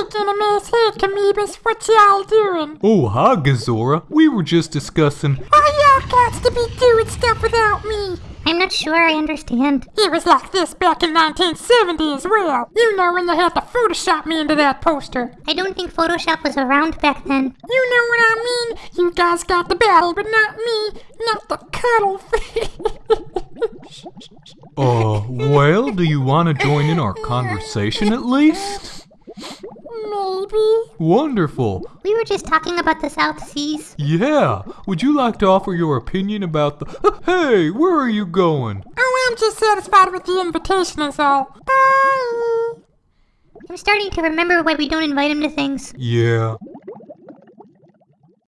shaking a man's head, Kamoebas. What y'all doing? Oh, hi, Gezora. We were just discussing. Why y'all got to be doing stuff without me? I'm not sure I understand. It was like this back in 1970 as well. You know when they had to Photoshop me into that poster. I don't think Photoshop was around back then. You know what I mean? You guys got the battle, but not me. Not the cuttlefish. Uh, well, do you want to join in our conversation at least? Maybe. Wonderful. We were just talking about the South Seas. Yeah. Would you like to offer your opinion about the. Uh, hey, where are you going? Oh, I'm just satisfied with the invitation is all. Bye. I'm starting to remember why we don't invite him to things. Yeah.